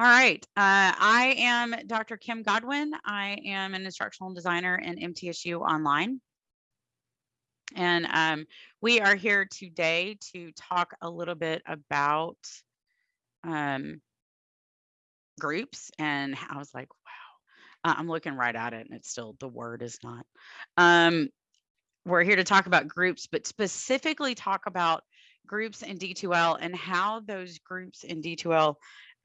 All right. Uh, I am Dr. Kim Godwin. I am an instructional designer in MTSU Online. And um, we are here today to talk a little bit about um, groups. And I was like, wow, uh, I'm looking right at it and it's still, the word is not. Um, we're here to talk about groups, but specifically talk about groups in D2L and how those groups in D2L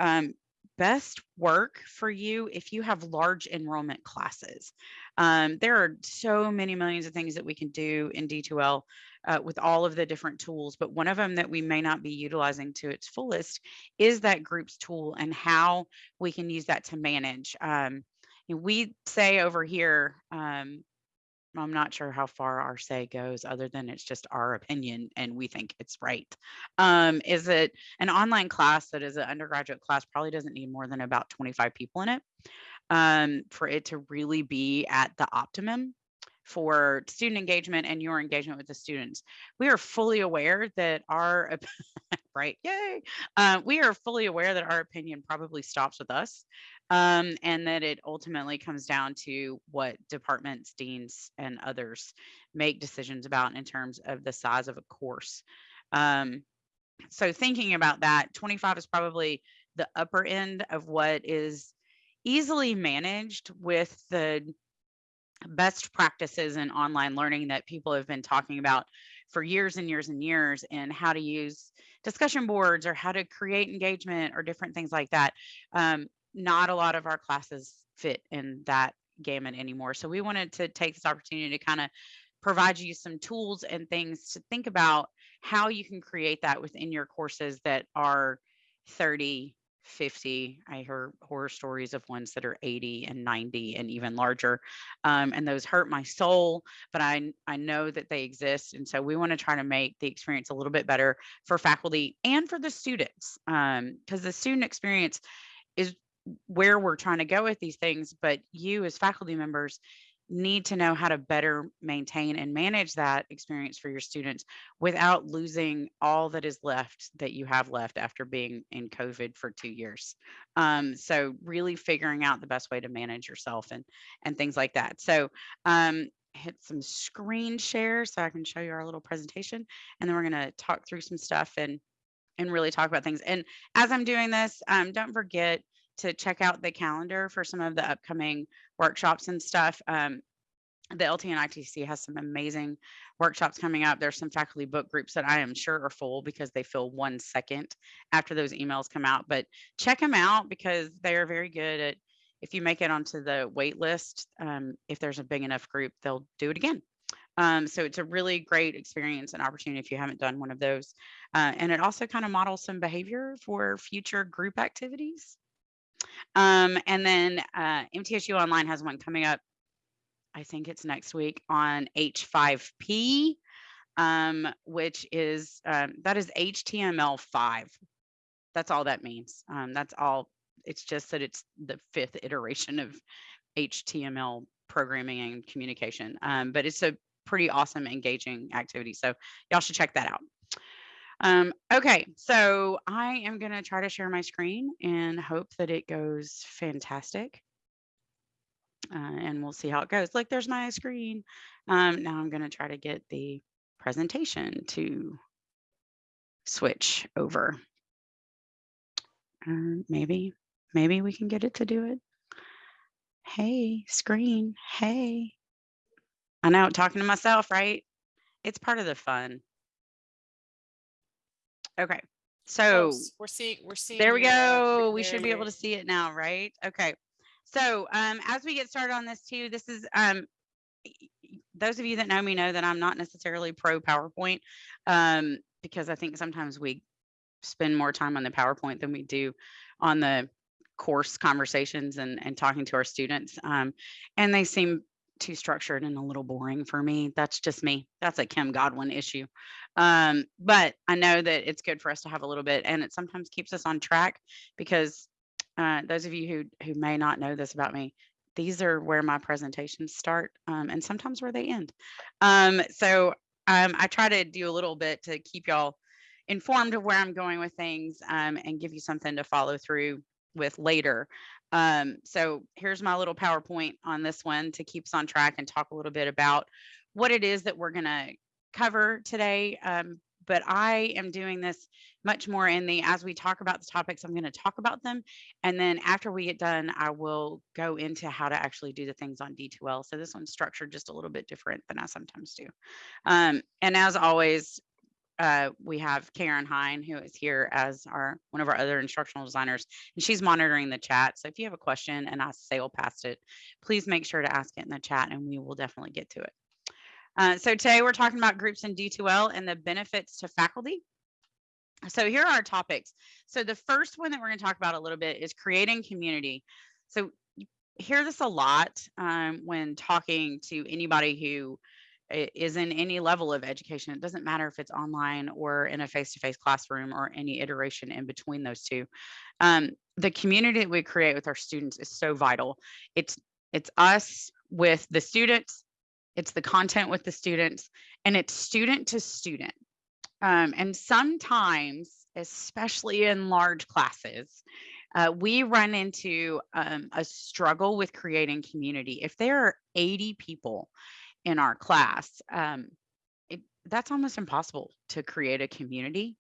um, best work for you if you have large enrollment classes. Um, there are so many millions of things that we can do in D2L uh, with all of the different tools, but one of them that we may not be utilizing to its fullest is that groups tool and how we can use that to manage. Um, we say over here, um, I'm not sure how far our say goes other than it's just our opinion and we think it's right. Um, is it an online class that is an undergraduate class probably doesn't need more than about 25 people in it um, for it to really be at the optimum for student engagement and your engagement with the students. We are fully aware that our, right, yay, uh, we are fully aware that our opinion probably stops with us um, and that it ultimately comes down to what departments, deans, and others make decisions about in terms of the size of a course. Um, so thinking about that, 25 is probably the upper end of what is easily managed with the best practices in online learning that people have been talking about for years and years and years and how to use discussion boards or how to create engagement or different things like that. Um, not a lot of our classes fit in that gamut anymore. So we wanted to take this opportunity to kind of provide you some tools and things to think about how you can create that within your courses that are 30, 50. I heard horror stories of ones that are 80 and 90 and even larger. Um, and those hurt my soul, but I, I know that they exist. And so we want to try to make the experience a little bit better for faculty and for the students. Because um, the student experience is where we're trying to go with these things, but you as faculty members need to know how to better maintain and manage that experience for your students without losing all that is left that you have left after being in COVID for two years. Um, so really figuring out the best way to manage yourself and and things like that. So um, hit some screen share so I can show you our little presentation, and then we're going to talk through some stuff and and really talk about things. And as I'm doing this, um, don't forget to check out the calendar for some of the upcoming workshops and stuff. Um, the LT&ITC has some amazing workshops coming up. There's some faculty book groups that I am sure are full because they fill one second after those emails come out. But check them out because they are very good at if you make it onto the wait list, um, if there's a big enough group, they'll do it again. Um, so it's a really great experience and opportunity if you haven't done one of those. Uh, and it also kind of models some behavior for future group activities. Um, and then uh, MTSU Online has one coming up. I think it's next week on H5P, um, which is um, that is HTML5. That's all that means. Um, that's all. It's just that it's the fifth iteration of HTML programming and communication. Um, but it's a pretty awesome, engaging activity. So y'all should check that out. Um, okay, so I am going to try to share my screen and hope that it goes fantastic. Uh, and we'll see how it goes. Like there's my screen. Um, now I'm going to try to get the presentation to switch over. Uh, maybe, maybe we can get it to do it. Hey, screen. Hey. I know, talking to myself, right? It's part of the fun. Okay. So we're seeing, we're seeing. there we go. We should be able to see it now, right? Okay. So um, as we get started on this too, this is um, those of you that know me know that I'm not necessarily pro PowerPoint um, because I think sometimes we spend more time on the PowerPoint than we do on the course conversations and, and talking to our students. Um, and they seem too structured and a little boring for me. That's just me. That's a Kim Godwin issue. Um, but I know that it's good for us to have a little bit and it sometimes keeps us on track because uh, those of you who, who may not know this about me, these are where my presentations start um, and sometimes where they end. Um, so um, I try to do a little bit to keep y'all informed of where I'm going with things um, and give you something to follow through with later. Um, so here's my little PowerPoint on this one to keep us on track and talk a little bit about what it is that we're going to cover today. Um, but I am doing this much more in the as we talk about the topics, I'm going to talk about them. And then after we get done, I will go into how to actually do the things on D2L. So this one's structured just a little bit different than I sometimes do. Um, and as always, uh, we have Karen Hine, who is here as our one of our other instructional designers, and she's monitoring the chat. So if you have a question and I sail past it, please make sure to ask it in the chat, and we will definitely get to it. Uh, so today we're talking about groups in D2L and the benefits to faculty. So here are our topics. So the first one that we're going to talk about a little bit is creating community. So you hear this a lot um, when talking to anybody who is in any level of education. It doesn't matter if it's online or in a face-to-face classroom or any iteration in between those two. Um, the community that we create with our students is so vital. It's it's us with the students, it's the content with the students, and it's student to student. Um, and sometimes, especially in large classes, uh, we run into um, a struggle with creating community. If there are 80 people in our class, um, it, that's almost impossible to create a community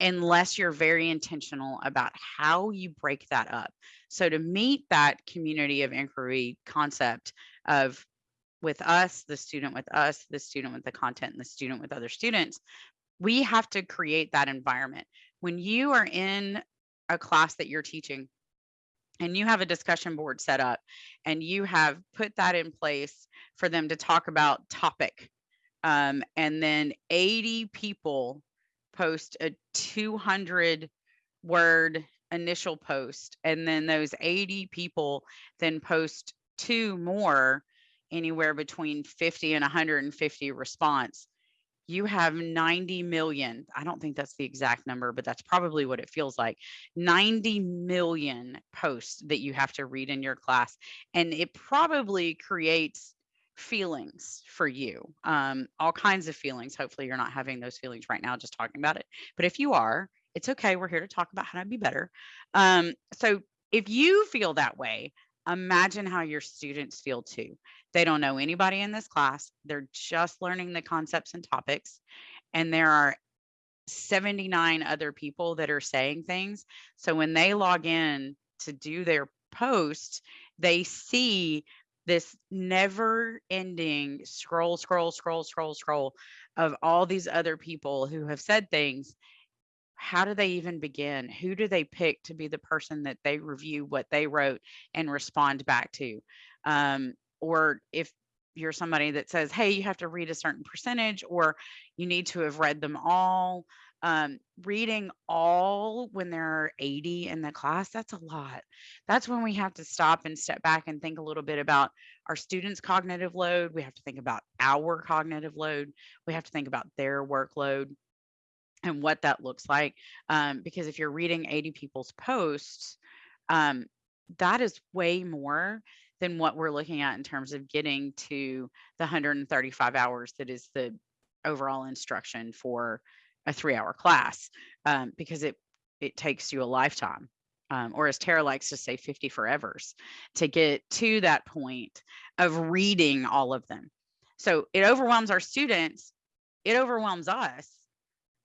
unless you're very intentional about how you break that up. So to meet that community of inquiry concept of with us, the student with us, the student with the content, and the student with other students, we have to create that environment. When you are in a class that you're teaching, and you have a discussion board set up and you have put that in place for them to talk about topic um, and then 80 people post a 200 word initial post and then those 80 people then post two more anywhere between 50 and 150 response you have 90 million. I don't think that's the exact number, but that's probably what it feels like 90 million posts that you have to read in your class. And it probably creates feelings for you, um, all kinds of feelings. Hopefully, you're not having those feelings right now, just talking about it. But if you are, it's okay. We're here to talk about how to be better. Um, so if you feel that way, imagine how your students feel too. They don't know anybody in this class. They're just learning the concepts and topics. And there are 79 other people that are saying things. So when they log in to do their post, they see this never ending scroll, scroll, scroll, scroll, scroll of all these other people who have said things how do they even begin? Who do they pick to be the person that they review what they wrote and respond back to? Um, or if you're somebody that says, hey, you have to read a certain percentage, or you need to have read them all. Um, reading all when there are 80 in the class, that's a lot. That's when we have to stop and step back and think a little bit about our students' cognitive load. We have to think about our cognitive load. We have to think about their workload and what that looks like. Um, because if you're reading 80 people's posts, um, that is way more than what we're looking at in terms of getting to the 135 hours that is the overall instruction for a three hour class um, because it it takes you a lifetime um, or as tara likes to say 50 forevers to get to that point of reading all of them so it overwhelms our students it overwhelms us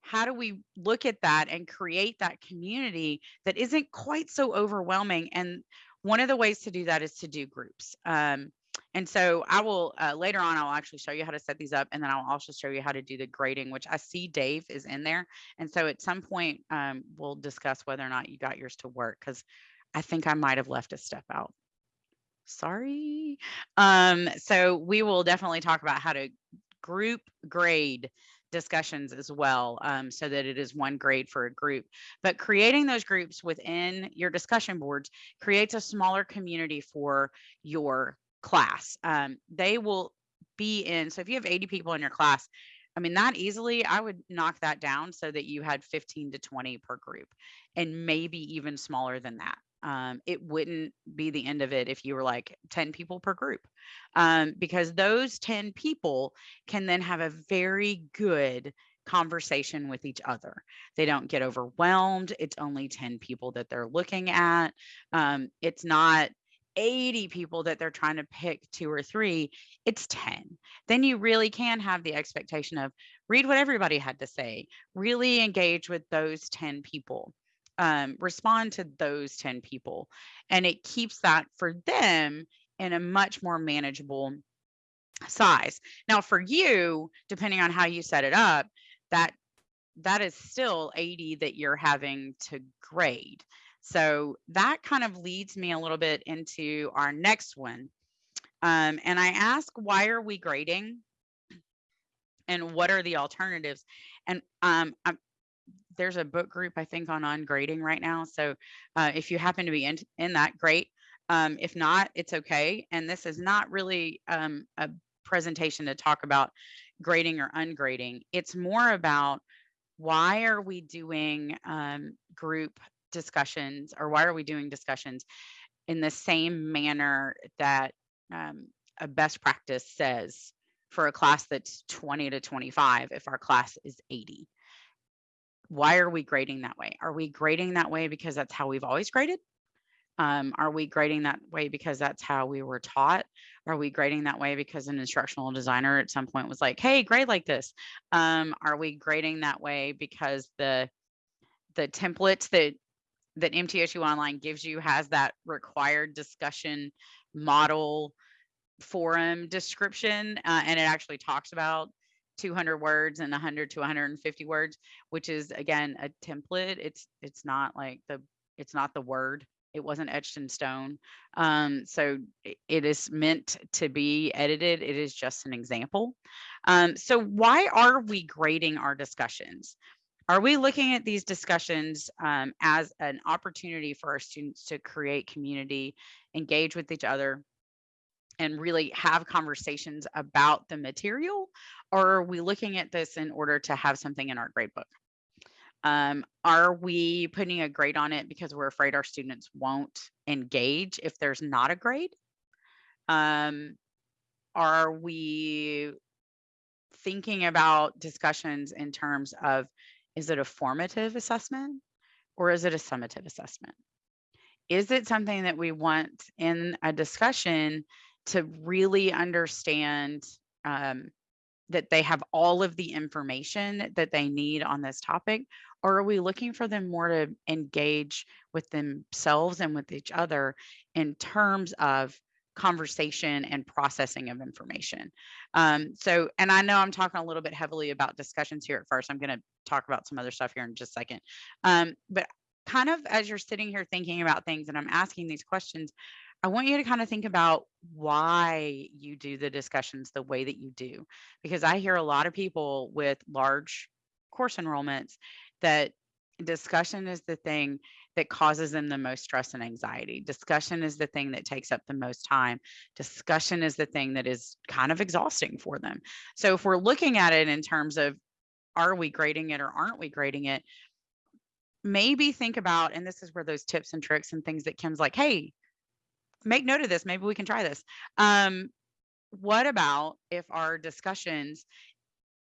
how do we look at that and create that community that isn't quite so overwhelming? And one of the ways to do that is to do groups. Um, and so i will uh, later on i'll actually show you how to set these up and then i'll also show you how to do the grading which i see dave is in there. And so at some point um, we'll discuss whether or not you got yours to work because i think i might have left a step out. Sorry. Um, so we will definitely talk about how to group grade discussions as well um, so that it is one grade for a group. But creating those groups within your discussion boards creates a smaller community for your class. Um, they will be in, so if you have 80 people in your class, I mean, that easily, I would knock that down so that you had 15 to 20 per group and maybe even smaller than that um, it wouldn't be the end of it if you were like 10 people per group um, because those 10 people can then have a very good conversation with each other. They don't get overwhelmed. It's only 10 people that they're looking at. Um, it's not 80 people that they're trying to pick two or three, it's 10. Then you really can have the expectation of read what everybody had to say, really engage with those 10 people, um, respond to those 10 people. And it keeps that for them in a much more manageable size. Now, for you, depending on how you set it up, that that is still 80 that you're having to grade. So that kind of leads me a little bit into our next one. Um, and I ask, why are we grading? And what are the alternatives? And um, there's a book group, I think, on on grading right now. So uh, if you happen to be in, in that, great. Um, if not, it's okay. And this is not really um, a presentation to talk about grading or ungrading. It's more about why are we doing um, group discussions or why are we doing discussions in the same manner that um, a best practice says for a class that's 20 to 25 if our class is 80 why are we grading that way? Are we grading that way because that's how we've always graded? Um, are we grading that way because that's how we were taught? Are we grading that way because an instructional designer at some point was like hey grade like this. Um, are we grading that way because the the templates that that MTSU Online gives you has that required discussion model forum description, uh, and it actually talks about 200 words and 100 to 150 words, which is again a template. It's it's not like the it's not the word. It wasn't etched in stone. Um, so it is meant to be edited. It is just an example. Um, so why are we grading our discussions? Are we looking at these discussions um, as an opportunity for our students to create community, engage with each other, and really have conversations about the material? Or are we looking at this in order to have something in our grade book? Um, are we putting a grade on it because we're afraid our students won't engage if there's not a grade? Um, are we thinking about discussions in terms of is it a formative assessment or is it a summative assessment? Is it something that we want in a discussion to really understand um, that they have all of the information that they need on this topic? Or are we looking for them more to engage with themselves and with each other in terms of conversation and processing of information. Um, so, and I know I'm talking a little bit heavily about discussions here at first. I'm going to talk about some other stuff here in just a second. Um, but kind of as you're sitting here thinking about things and I'm asking these questions, I want you to kind of think about why you do the discussions the way that you do. Because I hear a lot of people with large course enrollments that discussion is the thing that causes them the most stress and anxiety. Discussion is the thing that takes up the most time. Discussion is the thing that is kind of exhausting for them. So if we're looking at it in terms of are we grading it or aren't we grading it, maybe think about, and this is where those tips and tricks and things that Kim's like, hey, make note of this. Maybe we can try this. Um, what about if our discussions,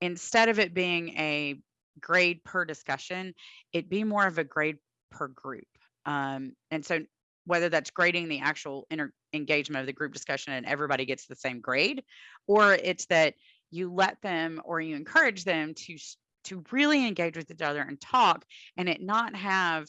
instead of it being a grade per discussion, it be more of a grade per group. Um, and so whether that's grading the actual engagement of the group discussion and everybody gets the same grade, or it's that you let them or you encourage them to to really engage with each other and talk and it not have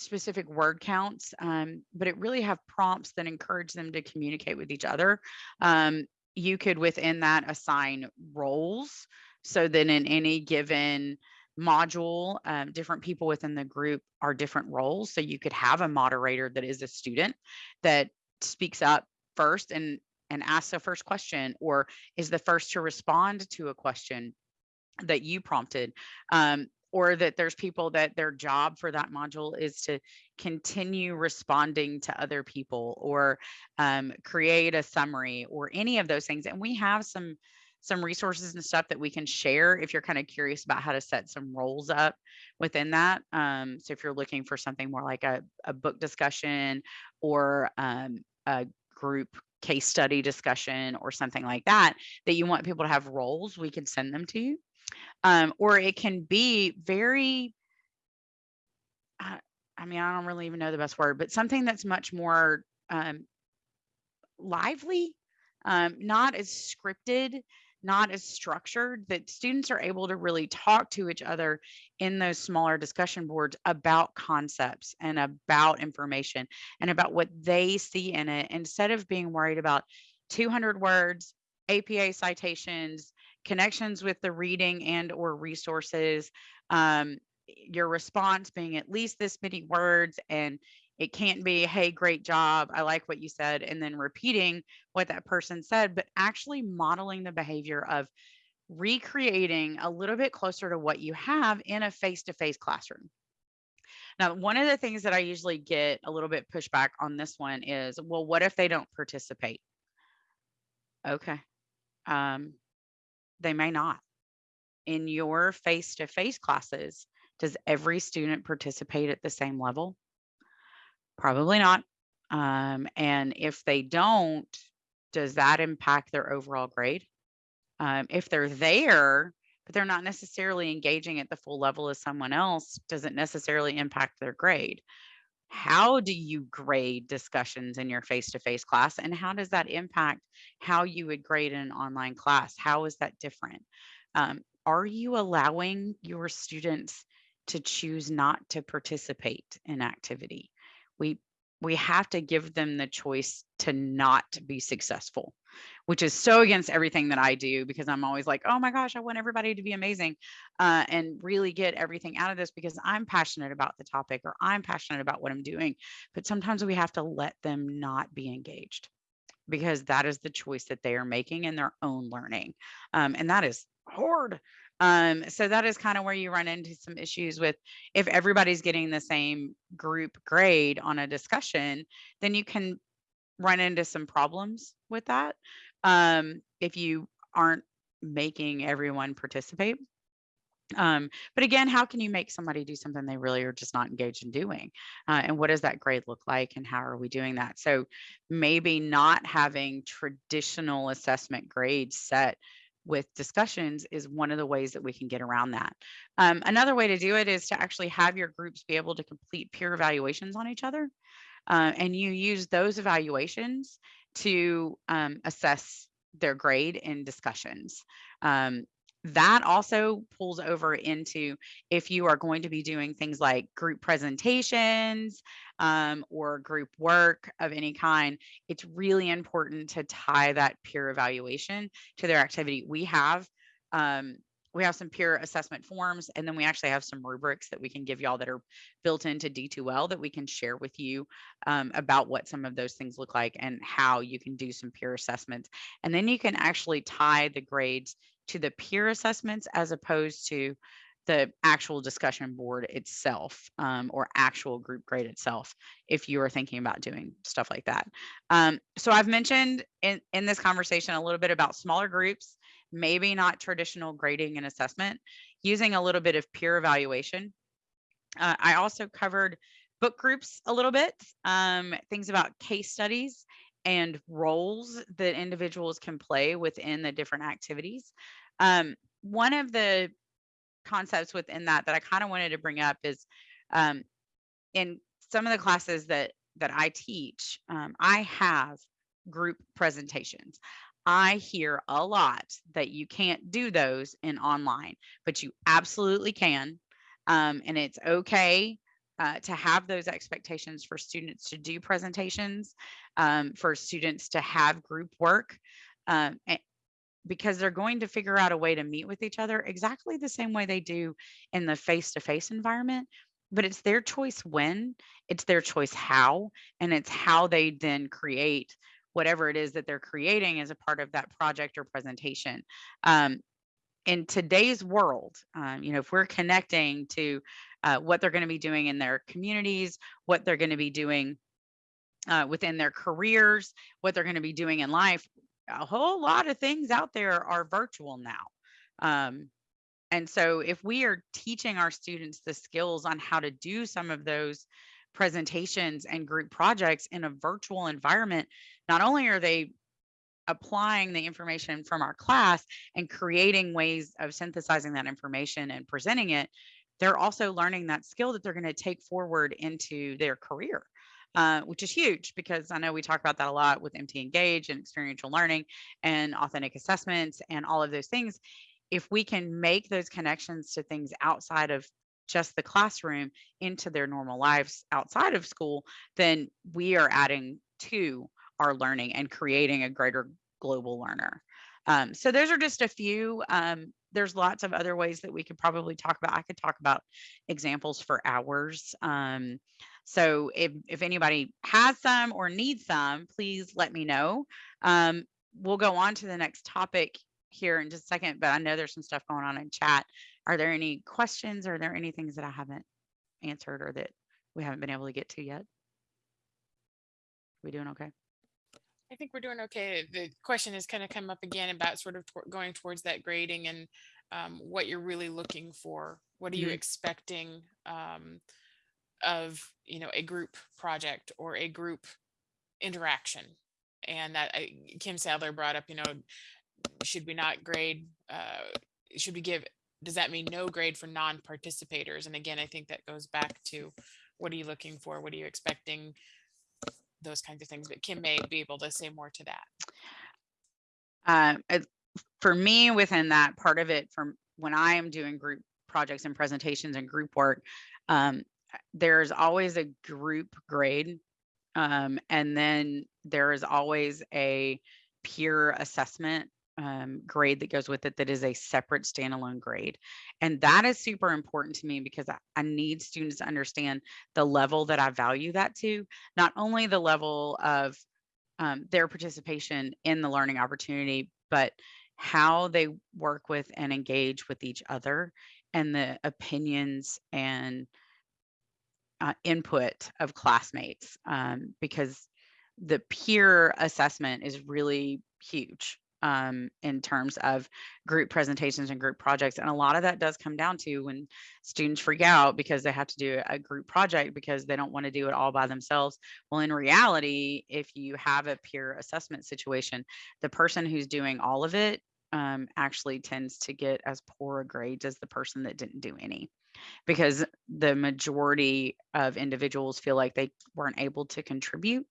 specific word counts, um, but it really have prompts that encourage them to communicate with each other. Um, you could within that assign roles so that in any given module, um, different people within the group are different roles. So you could have a moderator that is a student that speaks up first and and asks the first question or is the first to respond to a question that you prompted um, or that there's people that their job for that module is to continue responding to other people or um, create a summary or any of those things and we have some some resources and stuff that we can share if you're kind of curious about how to set some roles up within that. Um, so if you're looking for something more like a, a book discussion or um, a group case study discussion or something like that, that you want people to have roles, we can send them to you. Um, or it can be very, uh, I mean, I don't really even know the best word, but something that's much more um, lively, um, not as scripted, not as structured, that students are able to really talk to each other in those smaller discussion boards about concepts and about information and about what they see in it instead of being worried about 200 words, APA citations, connections with the reading and or resources, um, your response being at least this many words and it can't be, hey, great job. I like what you said. And then repeating what that person said, but actually modeling the behavior of recreating a little bit closer to what you have in a face to face classroom. Now, one of the things that I usually get a little bit pushback on this one is, well, what if they don't participate? Okay. Um, they may not. In your face to face classes, does every student participate at the same level? Probably not. Um, and if they don't, does that impact their overall grade? Um, if they're there, but they're not necessarily engaging at the full level as someone else, does it necessarily impact their grade? How do you grade discussions in your face to face class? And how does that impact how you would grade an online class? How is that different? Um, are you allowing your students to choose not to participate in activity? we we have to give them the choice to not be successful which is so against everything that i do because i'm always like oh my gosh i want everybody to be amazing uh, and really get everything out of this because i'm passionate about the topic or i'm passionate about what i'm doing but sometimes we have to let them not be engaged because that is the choice that they are making in their own learning um, and that is hard um, so that is kind of where you run into some issues with if everybody's getting the same group grade on a discussion, then you can run into some problems with that. Um, if you aren't making everyone participate. Um, but again, how can you make somebody do something they really are just not engaged in doing? Uh, and what does that grade look like and how are we doing that? So maybe not having traditional assessment grades set with discussions is one of the ways that we can get around that. Um, another way to do it is to actually have your groups be able to complete peer evaluations on each other. Uh, and you use those evaluations to um, assess their grade in discussions. Um, that also pulls over into if you are going to be doing things like group presentations um, or group work of any kind, it's really important to tie that peer evaluation to their activity. We have um, we have some peer assessment forms, and then we actually have some rubrics that we can give y'all that are built into D2L that we can share with you um, about what some of those things look like and how you can do some peer assessments. And then you can actually tie the grades to the peer assessments as opposed to the actual discussion board itself um, or actual group grade itself if you are thinking about doing stuff like that. Um, so i've mentioned in, in this conversation a little bit about smaller groups maybe not traditional grading and assessment using a little bit of peer evaluation. Uh, i also covered book groups a little bit um, things about case studies and roles that individuals can play within the different activities um, one of the concepts within that that I kind of wanted to bring up is um, in some of the classes that that I teach, um, I have group presentations. I hear a lot that you can't do those in online, but you absolutely can. Um, and it's okay uh, to have those expectations for students to do presentations, um, for students to have group work. Um, because they're going to figure out a way to meet with each other exactly the same way they do in the face to face environment. But it's their choice when, it's their choice how, and it's how they then create whatever it is that they're creating as a part of that project or presentation. Um, in today's world, um, you know, if we're connecting to uh, what they're going to be doing in their communities, what they're going to be doing uh, within their careers, what they're going to be doing in life, a whole lot of things out there are virtual now. Um, and so if we are teaching our students the skills on how to do some of those presentations and group projects in a virtual environment, not only are they applying the information from our class and creating ways of synthesizing that information and presenting it, they're also learning that skill that they're going to take forward into their career. Uh, which is huge because I know we talk about that a lot with MT Engage and experiential learning and authentic assessments and all of those things. If we can make those connections to things outside of just the classroom into their normal lives outside of school, then we are adding to our learning and creating a greater global learner. Um, so those are just a few. Um, there's lots of other ways that we could probably talk about. I could talk about examples for hours. Um, so if, if anybody has some or needs some, please let me know. Um, we'll go on to the next topic here in just a second, but I know there's some stuff going on in chat. Are there any questions? Are there any things that I haven't answered or that we haven't been able to get to yet? We doing okay? I think we're doing okay. The question has kind of come up again about sort of going towards that grading and um, what you're really looking for. What are you Mhm. expecting um, of you know a group project or a group interaction? And that I, Kim Sadler brought up, you know, should we not grade? Uh, should we give? Does that mean no grade for non-participators? And again, I think that goes back to what are you looking for? What are you expecting? Those kinds of things. But Kim may be able to say more to that. Um, it- for me, within that part of it, from when I am doing group projects and presentations and group work, um, there's always a group grade. Um, and then there is always a peer assessment um, grade that goes with it that is a separate standalone grade. And that is super important to me because I, I need students to understand the level that I value that to, not only the level of um, their participation in the learning opportunity, but how they work with and engage with each other and the opinions and uh, input of classmates um, because the peer assessment is really huge um, in terms of group presentations and group projects. And a lot of that does come down to when students freak out because they have to do a group project because they don't want to do it all by themselves. Well, in reality, if you have a peer assessment situation, the person who's doing all of it um, actually tends to get as poor a grades as the person that didn't do any because the majority of individuals feel like they weren't able to contribute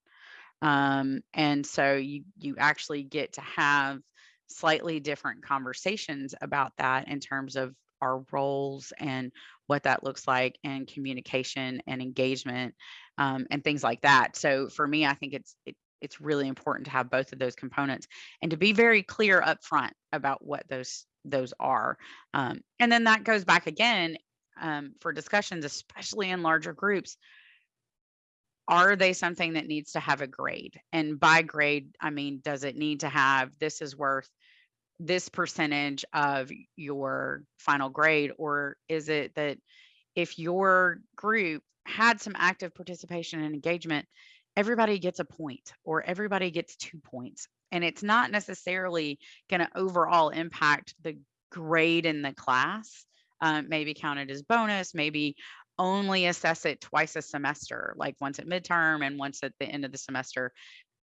um, and so you you actually get to have slightly different conversations about that in terms of our roles and what that looks like and communication and engagement um, and things like that. So for me i think it's it, it's really important to have both of those components and to be very clear up front about what those those are. Um, and then that goes back again um, for discussions especially in larger groups are they something that needs to have a grade? And by grade, I mean, does it need to have this is worth this percentage of your final grade? Or is it that if your group had some active participation and engagement, everybody gets a point or everybody gets two points? And it's not necessarily going to overall impact the grade in the class. Um, maybe counted as bonus, maybe only assess it twice a semester, like once at midterm and once at the end of the semester.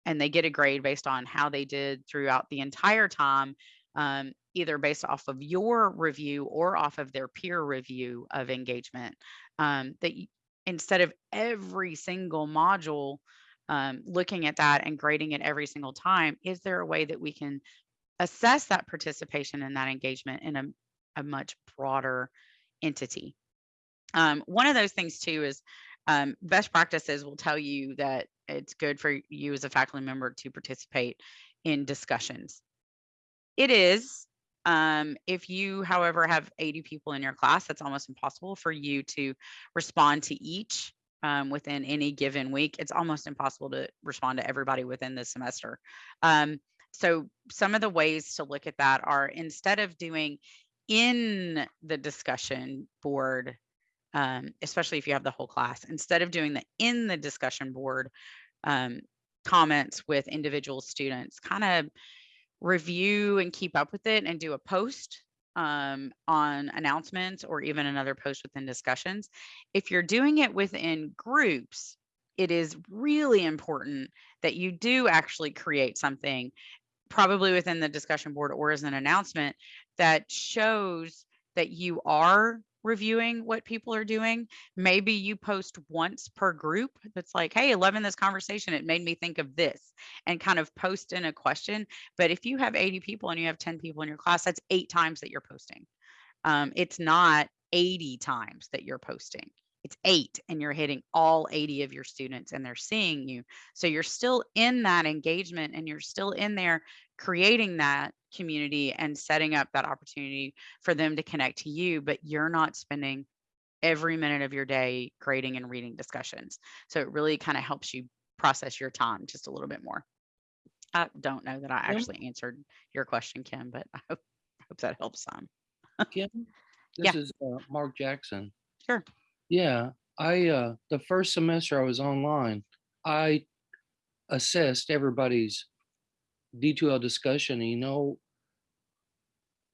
And they get a grade based on how they did throughout the entire time, um, either based off of your review or off of their peer review of engagement. Um, that instead of every single module, um, looking at that and grading it every single time, is there a way that we can assess that participation and that engagement in a, a much broader entity? Um, one of those things too is um, best practices will tell you that it's good for you as a faculty member to participate in discussions. It is. Um, if you, however, have 80 people in your class, that's almost impossible for you to respond to each um, within any given week. It's almost impossible to respond to everybody within the semester. Um, so some of the ways to look at that are instead of doing in the discussion board um, especially if you have the whole class, instead of doing the in the discussion board um, comments with individual students, kind of review and keep up with it and do a post um, on announcements or even another post within discussions. If you're doing it within groups, it is really important that you do actually create something probably within the discussion board or as an announcement that shows that you are reviewing what people are doing. Maybe you post once per group that's like, hey, loving this conversation. It made me think of this and kind of post in a question. But if you have 80 people and you have 10 people in your class, that's eight times that you're posting. Um, it's not 80 times that you're posting. It's eight, and you're hitting all 80 of your students, and they're seeing you. So you're still in that engagement and you're still in there creating that community and setting up that opportunity for them to connect to you, but you're not spending every minute of your day grading and reading discussions. So it really kind of helps you process your time just a little bit more. I don't know that I actually answered your question, Kim, but I hope, hope that helps some. Kim? Yeah. This is uh, Mark Jackson. Sure. Yeah, I, uh, the first semester I was online, I assessed everybody's D2L discussion, you know,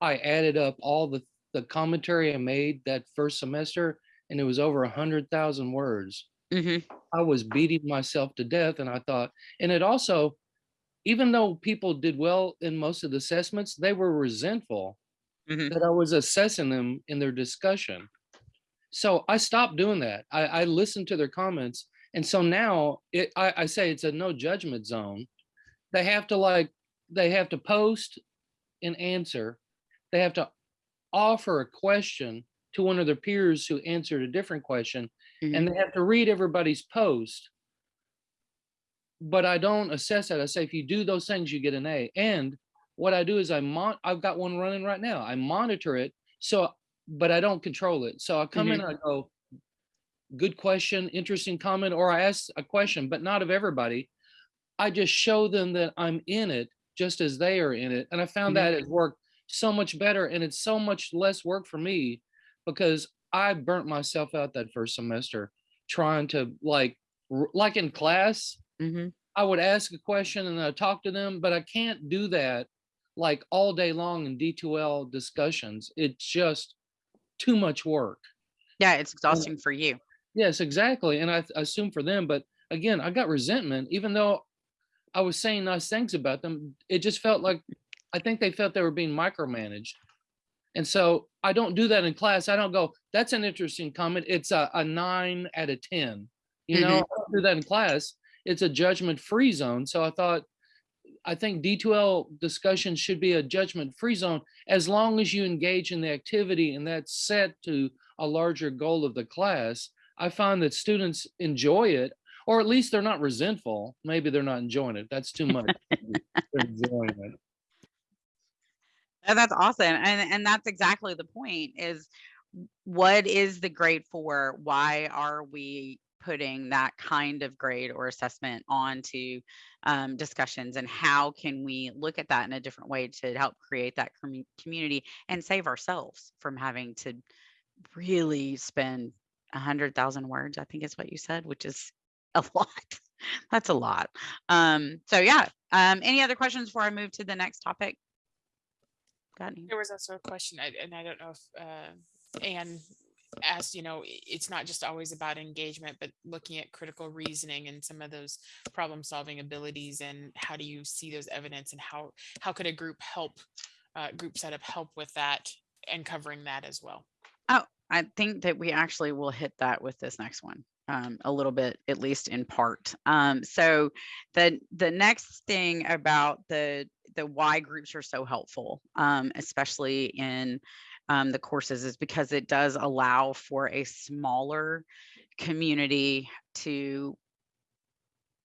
I added up all the, the commentary I made that first semester, and it was over a hundred thousand words. hmm I was beating myself to death, and I thought, and it also, even though people did well in most of the assessments, they were resentful hmm that I was assessing them in their discussion. So I stopped doing that. I, I listened to their comments. And so now it, I, I say it's a no judgment zone. They have to like, they have to post an answer. They have to offer a question to one of their peers who answered a different question and mm-hmm. they have to read everybody's post. But I don't assess that. I say, if you do those things, you get an A. And what I do is I mon, I've got one running right now. I monitor it. So, but I don't control it. So I come in mm-hmm. and I go, good question, interesting comment, or I ask a question, but not of everybody. I just show them that I'm in it just as they are in it. And I found that it worked so much better and it's so much less work for me because I burnt myself out that first semester trying to like, like in class, hmm I would ask a question and I talk to them, but I can't do that like all day long in D2L discussions. It's just too much work. Yeah, it's exhausting for you. Yes, exactly. And I th- assume for them, but again, I got resentment, even though I was saying nice things about them. It just felt like, I think they felt they were being micromanaged. And so I don't do that in class. I don't go, that's an interesting comment. It's a, a nine out of 10. You know, mm-hmm. I don't do that in class. It's a judgment free zone. So I thought, I think D2L discussion should be a judgment free zone as long as you engage in the activity and that's set to a larger goal of the class. I find that students enjoy it, or at least they're not resentful. Maybe they're not enjoying it. That's too much. Enjoying it. That's awesome. And and that's exactly the point is what is the grade for? Why are we putting that kind of grade or assessment onto um, discussions and how can we look at that in a different way to help create that commu- community and save ourselves from having to really spend a hundred thousand words i think is what you said which is a lot. That's a lot. Um so yeah. Um any other questions before i move to the next topic? Got any? There was also a question, and I don't know if uh, Anne asked, you know, it's not just always about engagement, but looking at critical reasoning and some of those problem solving abilities and how do you see those evidence and how, how could a group help, uh, group setup help with that and covering that as well? Oh, I think that we actually will hit that with this next one um, a little bit, at least in part. Um, so the the next thing about the the why groups are so helpful, um, especially in um, the courses, is because it does allow for a smaller community to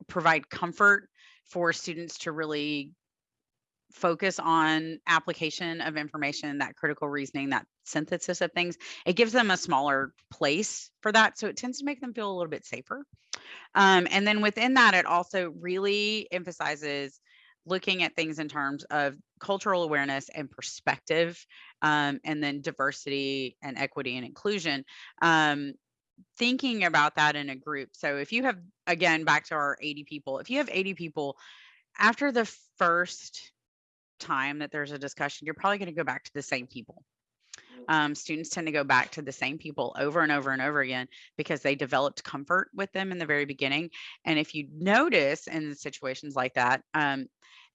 provide comfort for students to really focus on application of information, that critical reasoning, that synthesis of things, it gives them a smaller place for that. So it tends to make them feel a little bit safer. Um, and then within that, it also really emphasizes looking at things in terms of cultural awareness and perspective, um, and then diversity and equity and inclusion. Um, thinking about that in a group. So if you have, again, back to our 80 people, if you have 80 people, after the first time that there's a discussion, you're probably going to go back to the same people. Um, students tend to go back to the same people over and over and over again because they developed comfort with them in the very beginning. And if you notice in situations like that, um,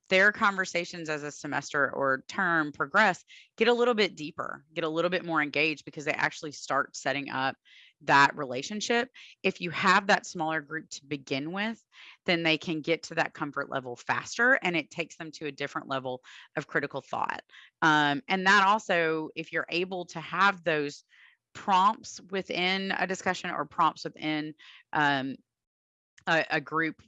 their conversations as a semester or term progress get a little bit deeper, get a little bit more engaged because they actually start setting up that relationship. If you have that smaller group to begin with, then they can get to that comfort level faster and it takes them to a different level of critical thought. Um, and that also, if you're able to have those prompts within a discussion or prompts within um, a, a group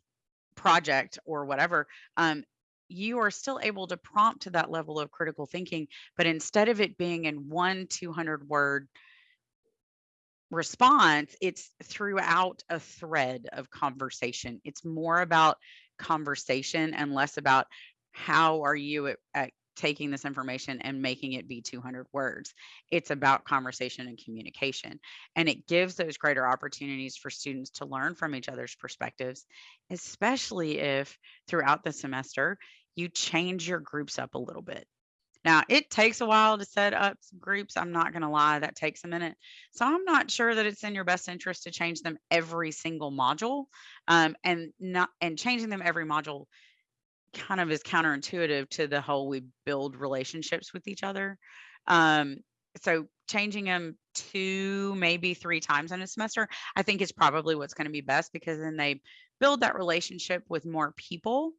project or whatever, um, you are still able to prompt to that level of critical thinking. But instead of it being in one 200 word response, it's throughout a thread of conversation. It's more about conversation and less about how are you at, at taking this information and making it be 200 words. It's about conversation and communication. And it gives those greater opportunities for students to learn from each other's perspectives, especially if throughout the semester you change your groups up a little bit. Now, it takes a while to set up groups. I'm not going to lie, that takes a minute. So I'm not sure that it's in your best interest to change them every single module. Um, and not and changing them every module kind of is counterintuitive to the whole we build relationships with each other. Um, so changing them two, maybe three times in a semester, I think is probably what's going to be best because then they build that relationship with more people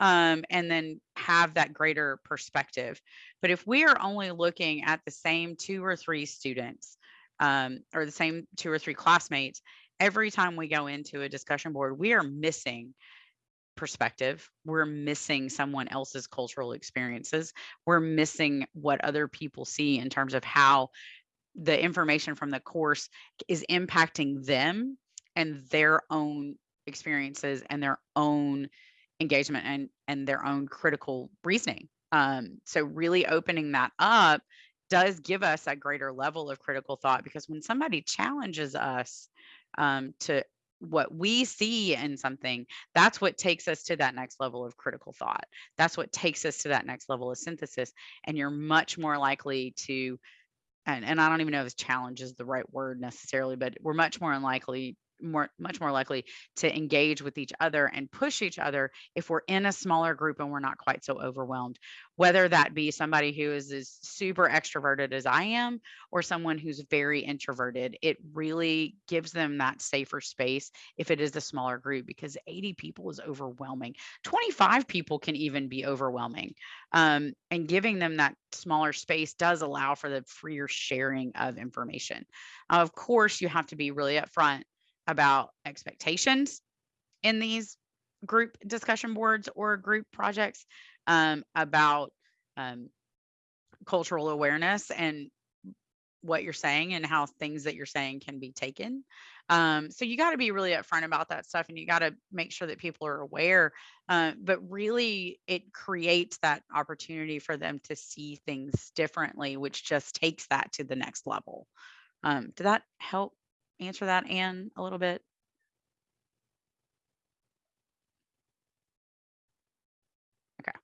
um, and then have that greater perspective. But if we are only looking at the same two or three students um, or the same two or three classmates, every time we go into a discussion board, we are missing perspective. We're missing someone else's cultural experiences. We're missing what other people see in terms of how the information from the course is impacting them and their own experiences and their own engagement and and their own critical reasoning. Um, so really opening that up does give us a greater level of critical thought because when somebody challenges us um, to what we see in something that's what takes us to that next level of critical thought. That's what takes us to that next level of synthesis. And you're much more likely to and, and i don't even know if challenge is the right word necessarily but we're much more unlikely more much more likely to engage with each other and push each other if we're in a smaller group and we're not quite so overwhelmed. Whether that be somebody who is as super extroverted as i am or someone who's very introverted it really gives them that safer space if it is a smaller group because 80 people is overwhelming. 25 people can even be overwhelming um, and giving them that smaller space does allow for the freer sharing of information. Uh, of course you have to be really upfront about expectations in these group discussion boards or group projects um, about um, cultural awareness and what you're saying and how things that you're saying can be taken. Um, so you got to be really upfront about that stuff and you got to make sure that people are aware. Uh, but really, it creates that opportunity for them to see things differently, which just takes that to the next level. Um, did that help answer that, Anne, a little bit? Okay.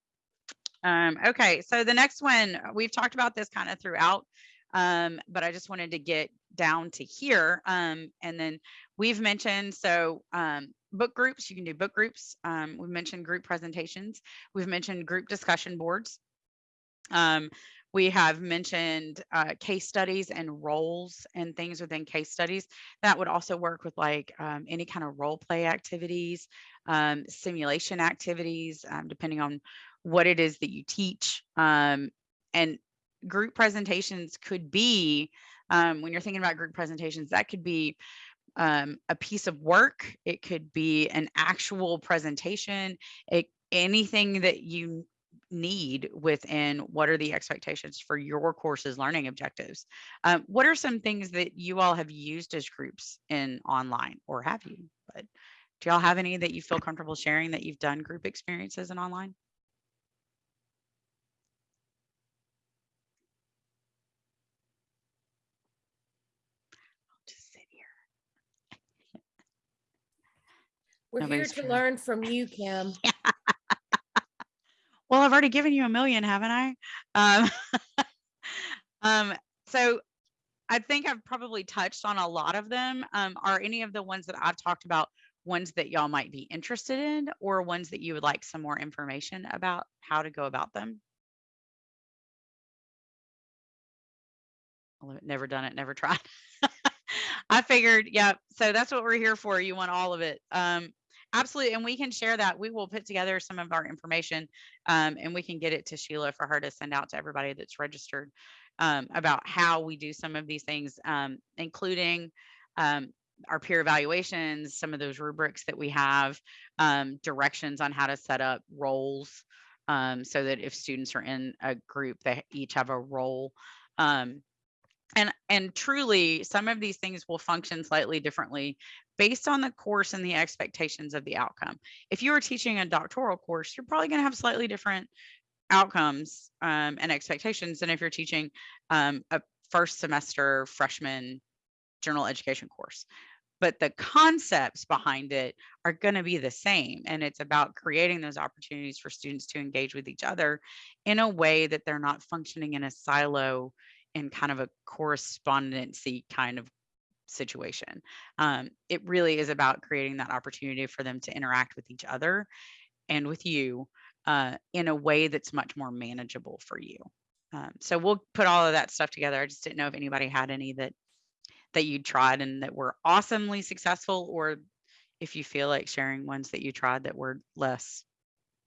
Um, okay, so the next one, we've talked about this kind of throughout, um, but I just wanted to get down to here. Um, and then we've mentioned, so um, book groups, you can do book groups. Um, we've mentioned group presentations. We've mentioned group discussion boards. Um, we have mentioned uh, case studies and roles and things within case studies. That would also work with like um, any kind of role play activities, um, simulation activities, um, depending on what it is that you teach. Um, and group presentations could be, um, when you're thinking about group presentations, that could be um, a piece of work. It could be an actual presentation. It, anything that you need within what are the expectations for your course's learning objectives. Um, what are some things that you all have used as groups in online or have you? But do y'all have any that you feel comfortable sharing that you've done group experiences in online? Just sit here. We're here to learn from you, Kim. Well, I've already given you a million, haven't I? Um, um, so I think I've probably touched on a lot of them. Um, are any of the ones that I've talked about ones that y'all might be interested in or ones that you would like some more information about how to go about them? Never done it, never tried. I figured, yeah, so that's what we're here for. You want all of it. Um, absolutely. And we can share that. We will put together some of our information um, and we can get it to Sheila for her to send out to everybody that's registered um, about how we do some of these things, um, including um, our peer evaluations, some of those rubrics that we have, um, directions on how to set up roles um, so that if students are in a group, they each have a role. And and truly, some of these things will function slightly differently based on the course and the expectations of the outcome. If you are teaching a doctoral course, you're probably going to have slightly different outcomes um, and expectations than if you're teaching um, a first semester freshman general education course but the concepts behind it are going to be the same and it's about creating those opportunities for students to engage with each other in a way that they're not functioning in a silo in kind of a correspondency kind of situation um, it really is about creating that opportunity for them to interact with each other and with you uh, in a way that's much more manageable for you um, so we'll put all of that stuff together i just didn't know if anybody had any that that you tried and that were awesomely successful or if you feel like sharing ones that you tried that were less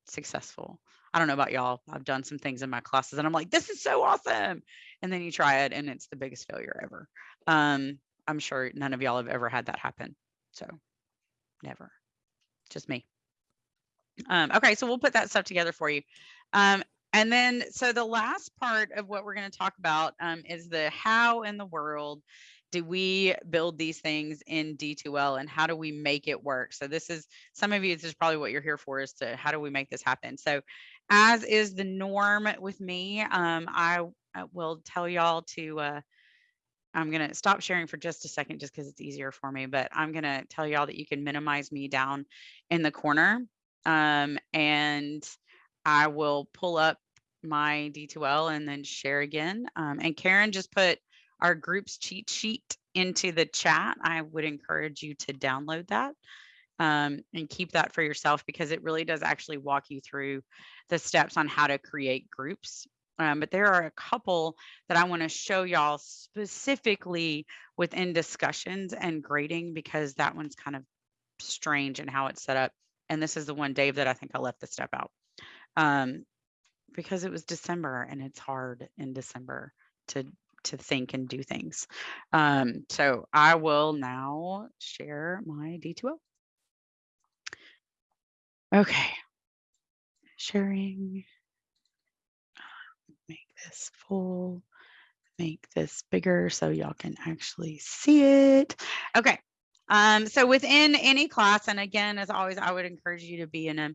successful. I don't know about y'all. I've done some things in my classes and I'm like, this is so awesome. And then you try it and it's the biggest failure ever. Um, I'm sure none of y'all have ever had that happen. So never, just me. Um, okay, so we'll put that stuff together for you. Um, and then, so the last part of what we're going to talk about um, is the how in the world do we build these things in D2L and how do we make it work? So this is some of you, this is probably what you're here for is to how do we make this happen? So as is the norm with me, um, I, I will tell y'all to, uh, I'm going to stop sharing for just a second just because it's easier for me, but I'm going to tell y'all that you can minimize me down in the corner um, and I will pull up my D2L and then share again. Um, and Karen just put our group's cheat sheet into the chat. I would encourage you to download that um, and keep that for yourself because it really does actually walk you through the steps on how to create groups. Um, but there are a couple that I want to show y'all specifically within discussions and grading because that one's kind of strange in how it's set up. And this is the one, Dave, that I think I left the step out um, because it was December and it's hard in December to to think and do things. Um, so I will now share my D2L. Okay, sharing, this full, make this bigger so y'all can actually see it. Okay, um, so within any class, and again, as always, I would encourage you to be in a,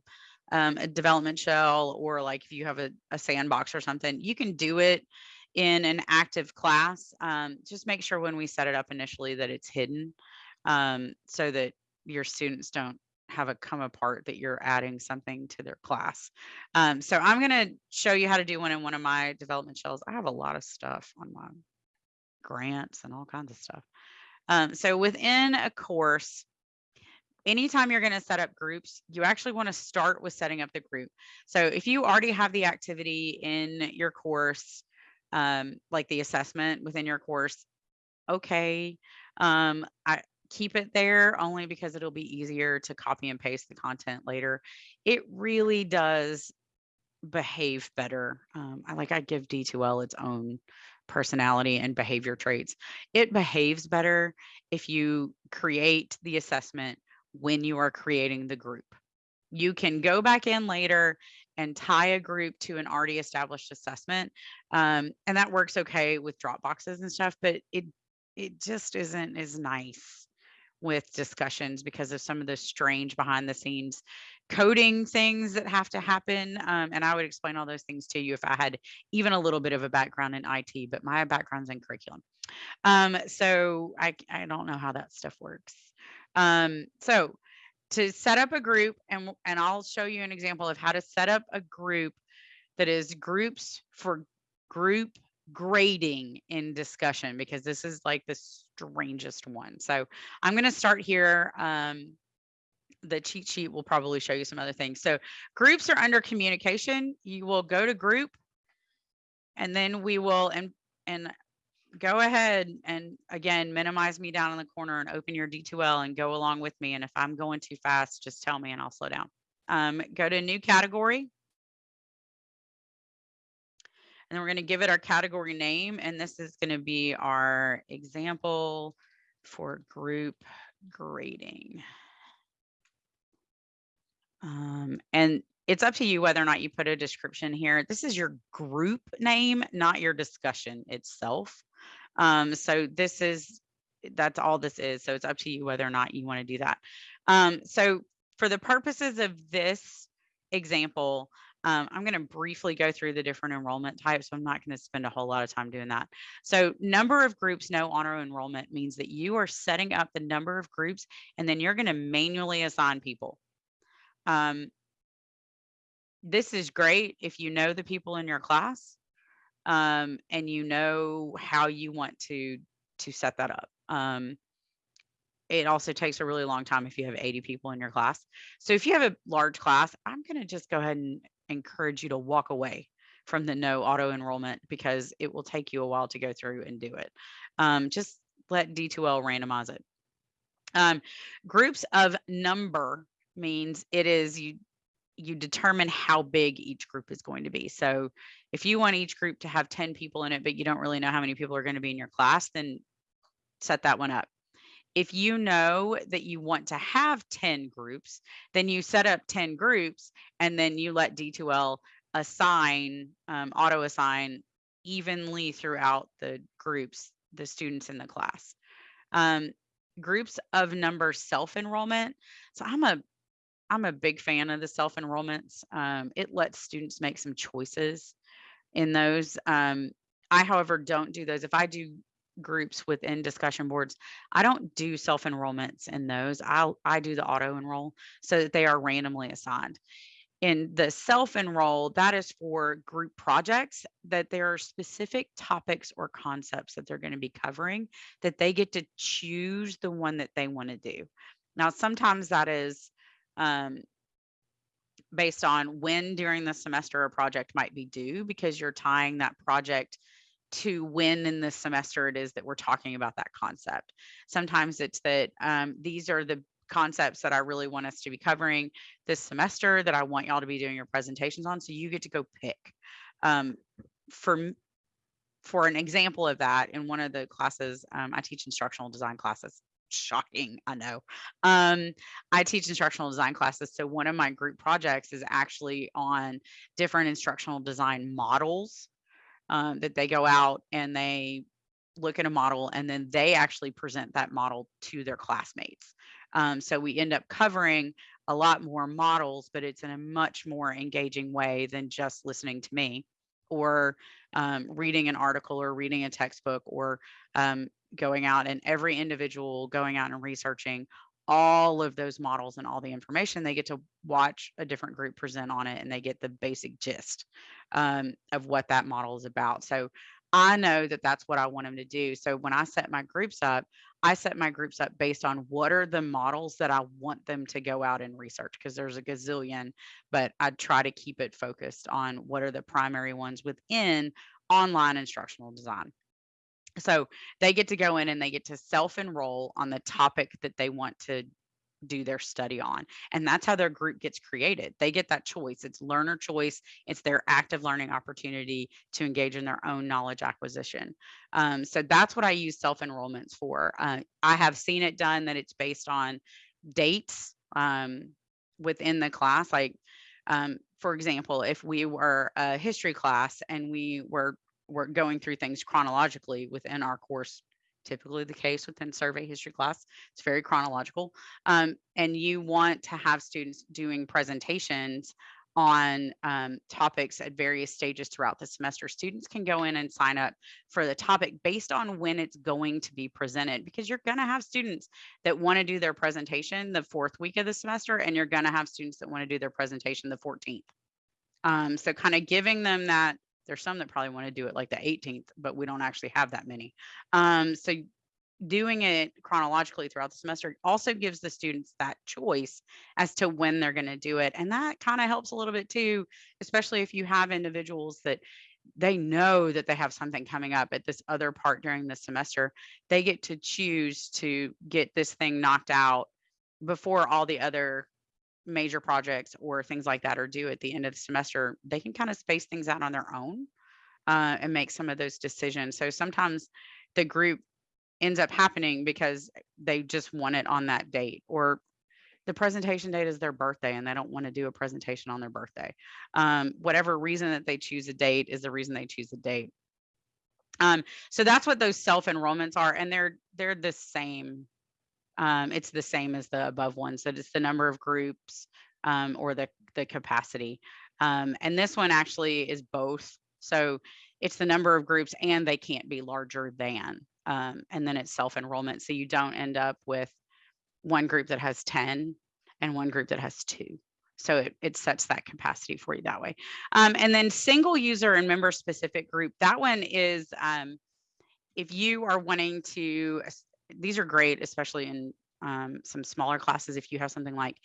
um, a development shell or like if you have a, a sandbox or something, you can do it in an active class, um, just make sure when we set it up initially that it's hidden um, so that your students don't have it come apart that you're adding something to their class. Um, so I'm going to show you how to do one in one of my development shells. I have a lot of stuff on my grants and all kinds of stuff. Um, so within a course, anytime you're going to set up groups, you actually want to start with setting up the group. So if you already have the activity in your course, um, like the assessment within your course, okay. Um, I keep it there only because it'll be easier to copy and paste the content later. It really does behave better. Um, I like I give D2L its own personality and behavior traits. It behaves better if you create the assessment when you are creating the group. You can go back in later and tie a group to an already established assessment. Um, and that works okay with drop boxes and stuff, but it it just isn't as nice with discussions because of some of the strange behind the scenes coding things that have to happen. Um, and I would explain all those things to you if I had even a little bit of a background in IT, but my background's in curriculum. Um, so I, I don't know how that stuff works. Um, so to set up a group and and I'll show you an example of how to set up a group that is groups for group grading in discussion because this is like the strangest one. So I'm going to start here. Um, the cheat sheet will probably show you some other things. So groups are under communication. You will go to group and then we will, and, and go ahead and again, minimize me down in the corner and open your D2L and go along with me. And if I'm going too fast, just tell me and I'll slow down. Um, go to new category. And we're going to give it our category name. And this is going to be our example for group grading. Um, and it's up to you whether or not you put a description here. This is your group name, not your discussion itself. Um, so this is, that's all this is. So it's up to you whether or not you want to do that. Um, so for the purposes of this example, um, I'm going to briefly go through the different enrollment types. I'm not going to spend a whole lot of time doing that. So number of groups, no auto enrollment means that you are setting up the number of groups and then you're going to manually assign people. Um, this is great if you know the people in your class um, and you know how you want to to set that up. Um, it also takes a really long time if you have 80 people in your class. So if you have a large class, I'm going to just go ahead and encourage you to walk away from the no auto enrollment because it will take you a while to go through and do it. Um, just let D2L randomize it. Um, groups of number means it is you you determine how big each group is going to be. So if you want each group to have 10 people in it, but you don't really know how many people are going to be in your class, then set that one up. If you know that you want to have 10 groups, then you set up 10 groups and then you let D2L assign, um, auto assign evenly throughout the groups, the students in the class. Um, groups of number self-enrollment. So I'm a I'm a big fan of the self enrollments. Um, it lets students make some choices in those. Um, I, however, don't do those. If I do groups within discussion boards, I don't do self enrollments in those. I'll I do the auto enroll so that they are randomly assigned. In the self enroll, that is for group projects that there are specific topics or concepts that they're going to be covering that they get to choose the one that they want to do. Now, sometimes that is um, based on when during the semester a project might be due because you're tying that project to when in the semester it is that we're talking about that concept. Sometimes it's that um, these are the concepts that I really want us to be covering this semester that I want y'all to be doing your presentations on. So you get to go pick. Um, for for an example of that, in one of the classes, um, I teach instructional design classes shocking i know um i teach instructional design classes so one of my group projects is actually on different instructional design models um, that they go out and they look at a model and then they actually present that model to their classmates. Um, so we end up covering a lot more models but it's in a much more engaging way than just listening to me or um, reading an article or reading a textbook or um, going out and every individual going out and researching all of those models and all the information they get to watch a different group present on it and they get the basic gist um, of what that model is about. So i know that that's what i want them to do. So when i set my groups up i set my groups up based on what are the models that i want them to go out and research because there's a gazillion but i try to keep it focused on what are the primary ones within online instructional design so they get to go in and they get to self enroll on the topic that they want to do their study on. And that's how their group gets created. They get that choice. It's learner choice, it's their active learning opportunity to engage in their own knowledge acquisition. Um, so that's what I use self enrollments for. Uh, I have seen it done that it's based on dates um, within the class. Like, um, for example, if we were a history class and we were we're going through things chronologically within our course typically the case within survey history class it's very chronological um, and you want to have students doing presentations on um, topics at various stages throughout the semester. Students can go in and sign up for the topic based on when it's going to be presented because you're going to have students that want to do their presentation the fourth week of the semester and you're going to have students that want to do their presentation the 14th um, so kind of giving them that there's some that probably want to do it like the 18th, but we don't actually have that many. Um, so doing it chronologically throughout the semester also gives the students that choice as to when they're going to do it. And that kind of helps a little bit too, especially if you have individuals that they know that they have something coming up at this other part during the semester. They get to choose to get this thing knocked out before all the other major projects or things like that are due at the end of the semester. They can kind of space things out on their own uh, and make some of those decisions. So sometimes the group ends up happening because they just want it on that date or the presentation date is their birthday and they don't want to do a presentation on their birthday. Um, whatever reason that they choose a date is the reason they choose a date. Um, so that's what those self enrollments are, and they're they're the same. Um, it's the same as the above ones. So it's the number of groups um, or the the capacity. Um, and this one actually is both. So it's the number of groups, and they can't be larger than um, and then it's self enrollment. So you don't end up with one group that has 10 and one group that has two. So it, it sets that capacity for you that way. Um, and then single user and member specific group, that one is um, if you are wanting to, these are great, especially in um, some smaller classes. If you have something like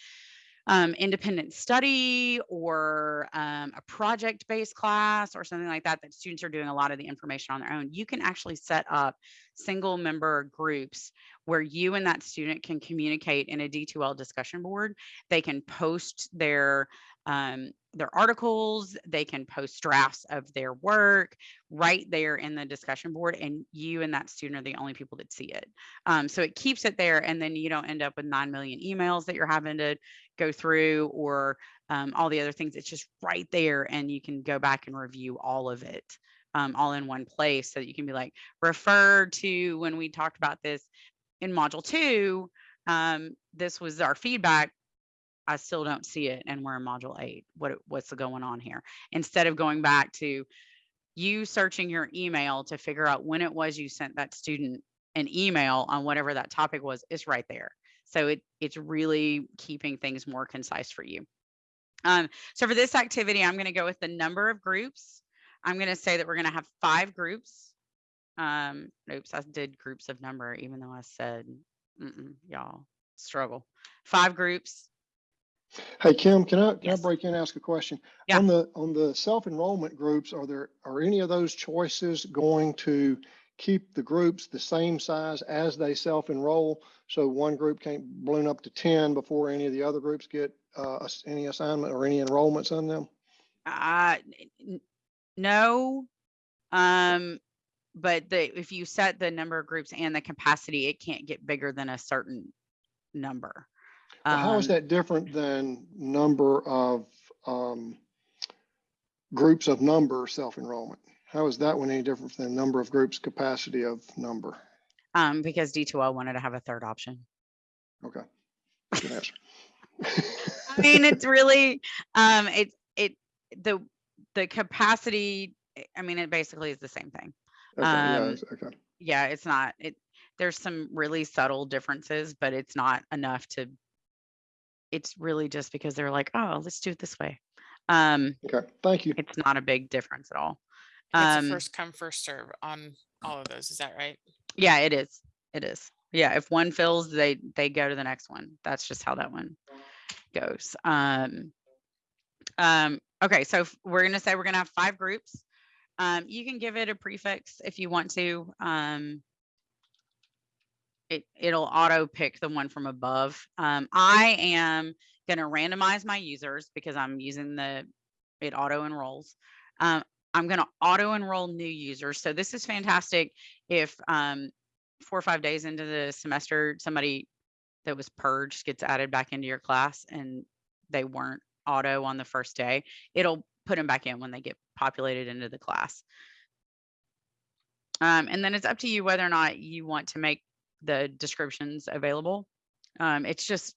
um, independent study or um, a project based class or something like that, that students are doing a lot of the information on their own, you can actually set up single member groups where you and that student can communicate in a D2L discussion board. They can post their um, their articles, they can post drafts of their work right there in the discussion board, and you and that student are the only people that see it. Um, so it keeps it there, and then you don't end up with 9 million emails that you're having to go through or um, all the other things. It's just right there, and you can go back and review all of it. Um, all in one place so that you can be like refer to when we talked about this in module two um, this was our feedback I still don't see it and we're in module eight. What what's going on here? Instead of going back to you searching your email to figure out when it was you sent that student an email on whatever that topic was, it's right there. So it it's really keeping things more concise for you. Um, so for this activity, I'm going to go with the number of groups. I'm going to say that we're going to have five groups. Um, oops, I did groups of number, even though I said, y'all struggle. Five groups. Hey, Kim, can I, can I break in and ask a question? Yeah. On the, on the self-enrollment groups, are there, are any of those choices going to keep the groups the same size as they self-enroll? So one group can't balloon up to ten before any of the other groups get, uh, any assignment or any enrollments on them? Uh, no. Um, but the, if you set the number of groups and the capacity, it can't get bigger than a certain number. Well, How is Um, that different than number of, um, groups of number self-enrollment? How is that one any different than number of groups capacity of number? Um, because D2L wanted to have a third option. Okay. Good answer. I mean, it's really, um, it, it, the, the capacity, I mean, it basically is the same thing. Okay, yeah, um, it's- okay. Yeah, it's not, it, there's some really subtle differences, but it's not enough to, it's really just because they're like, oh, let's do it this way. Um, Okay, thank you. it's not a big difference at all. It's Um, a first come, first serve on all of those. Is that right? yeah, it is. It is. Yeah, if one fills, they they go to the next one. That's just how that one goes. Um, um, okay, so f- we're gonna say we're gonna have five groups. Um, you can give it a prefix if you want to. Um, it it'll auto pick the one from above. Um, I am gonna randomize my users because I'm using the it auto enrolls. Um, I'm gonna auto enroll new users. So this is fantastic if um, four or five days into the semester, somebody that was purged gets added back into your class and they weren't auto on the first day, it'll put them back in when they get populated into the class. Um, and then it's up to you whether or not you want to make the descriptions available. Um, it's just,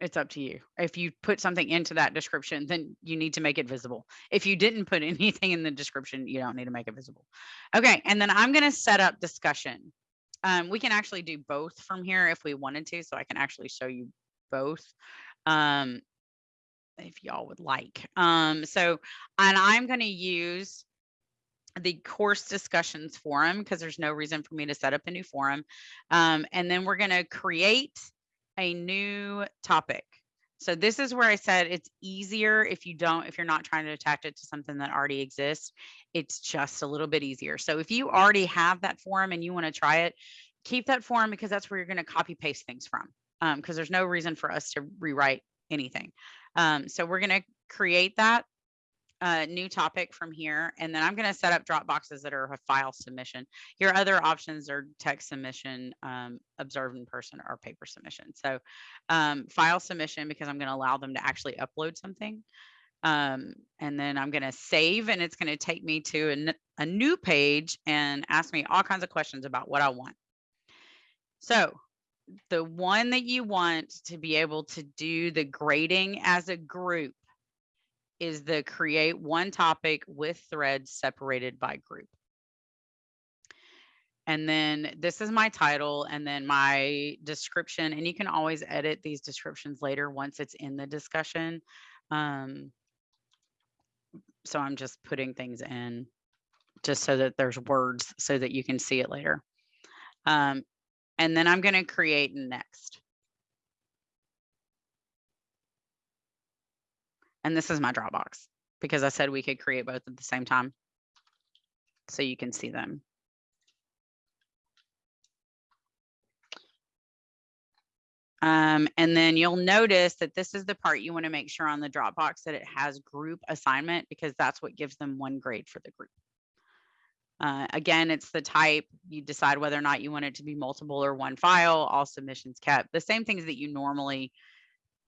it's up to you. If you put something into that description, then you need to make it visible. If you didn't put anything in the description, you don't need to make it visible. Okay, and then I'm gonna set up discussion. Um, we can actually do both from here if we wanted to, so I can actually show you both. Um, if y'all would like. Um, so, and I'm gonna use the course discussions forum because there's no reason for me to set up a new forum. Um, and then we're going to create a new topic. So this is where I said it's easier if you don't, if you're not trying to attach it to something that already exists, it's just a little bit easier. So if you already have that forum and you want to try it, keep that forum because that's where you're going to copy paste things from. Um, because there's no reason for us to rewrite anything. Um, so we're going to create that uh, new topic from here, and then I'm going to set up drop boxes that are a file submission. Your other options are text submission, um, observed in person, or paper submission. So um, file submission because I'm going to allow them to actually upload something. Um, and then I'm going to save, and it's going to take me to a, a new page and ask me all kinds of questions about what I want. So the one that you want to be able to do the grading as a group is the create one topic with threads separated by group. And then this is my title and then my description. And you can always edit these descriptions later once it's in the discussion. Um, so I'm just putting things in just so that there's words so that you can see it later. Um, and then I'm going to create next. And this is my Dropbox because I said we could create both at the same time. So you can see them. Um, and then you'll notice that this is the part you want to make sure on the Dropbox that it has group assignment because that's what gives them one grade for the group. Uh, again, it's the type, you decide whether or not you want it to be multiple or one file, all submissions kept, the same things that you normally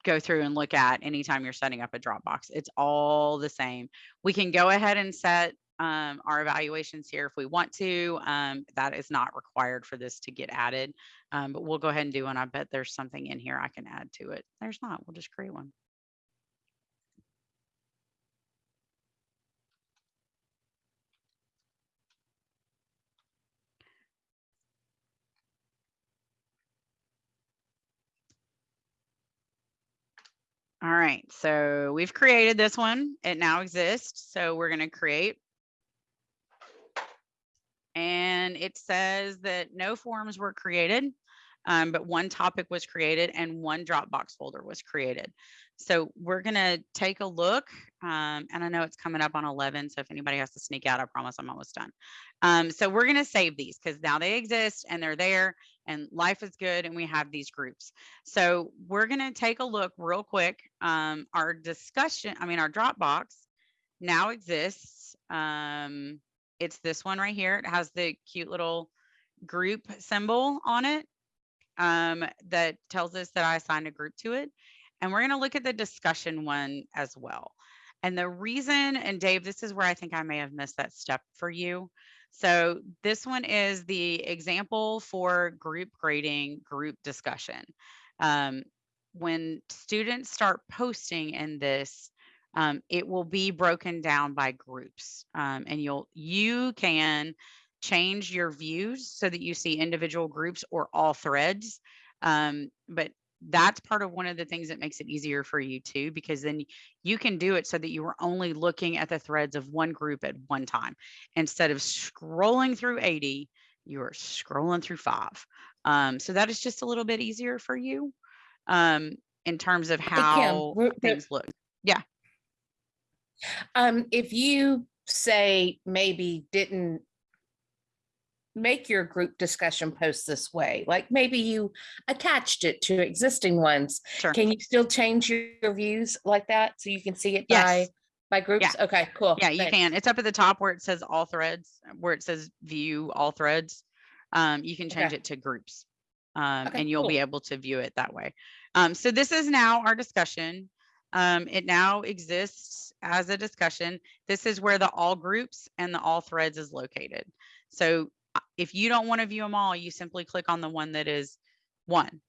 go through and look at anytime you're setting up a Dropbox. It's all the same. We can go ahead and set um, our evaluations here if we want to. Um, that is not required for this to get added, um, but we'll go ahead and do one. I bet there's something in here I can add to it. There's not, we'll just create one. All right, so we've created this one. It now exists. So we're going to create. And it says that no forums were created, um, but one topic was created and one Dropbox folder was created. So we're going to take a look. Um, and I know it's coming up on 11. So if anybody has to sneak out, I promise I'm almost done. Um, so we're going to save these because now they exist and they're there and life is good and we have these groups. So we're going to take a look real quick. Um, our discussion, I mean, our Dropbox now exists. Um, it's this one right here. It has the cute little group symbol on it um, that tells us that I assigned a group to it. And we're going to look at the discussion one as well. And the reason, and Dave, this is where I think I may have missed that step for you. So this one is the example for group grading, group discussion. Um, when students start posting in this, um, it will be broken down by groups um, and you'll, you can change your views so that you see individual groups or all threads. Um, but that's part of one of the things that makes it easier for you too, because then you can do it so that you are only looking at the threads of one group at one time. Instead of scrolling through 80, you are scrolling through five. Um, so that is just a little bit easier for you um, in terms of how things look. Yeah um, if you say maybe didn't make your group discussion post this way, like maybe you attached it to existing ones, Sure. can you still change your views like that so you can see it by, Yes. by groups? Okay, cool. Yeah, you can. It's up at the top where it says all threads, where it says view all threads. Um, you can change Okay. it to groups. Um, Okay, and you'll be able to view it that way. Um, so this is now our discussion. Um, it now exists as a discussion. This is where the all groups and the all threads is located. So if you don't want to view them all, you simply click on the one that is one.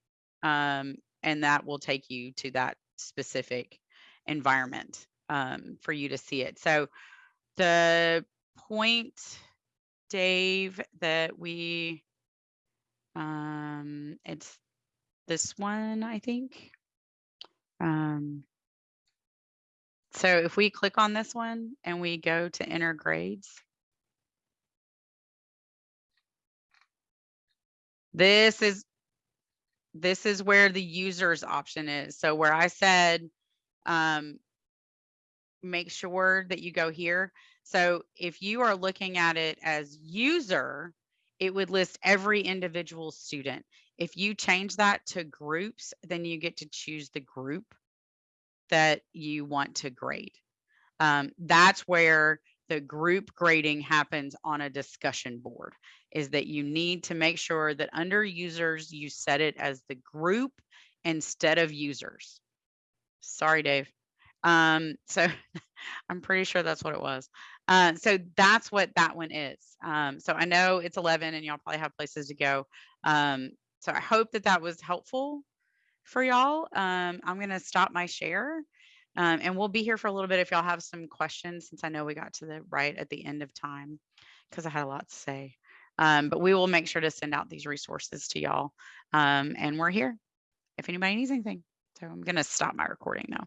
Um, and that will take you to that specific environment um, for you to see it. So the point, Dave, that we, um, it's this one, I think. Um, so if we click on this one and we go to enter grades, This is, this is where the users option is. So where I said, um, make sure that you go here. So if you are looking at it as user, it would list every individual student. If you change that to groups, then you get to choose the group that you want to grade. Um, that's where the group grading happens on a discussion board is that you need to make sure that under users, you set it as the group instead of users. Sorry, Dave. Um, so I'm pretty sure that's what it was. Uh, so that's what that one is. Um, so I know it's 11 and y'all probably have places to go. Um, so I hope that that was helpful for y'all. Um, I'm going to stop my share. Um, and we'll be here for a little bit if y'all have some questions, since I know we got to the right at the end of time, because I had a lot to say. Um, but we will make sure to send out these resources to y'all. Um, and we're here if anybody needs anything. So I'm going to stop my recording now.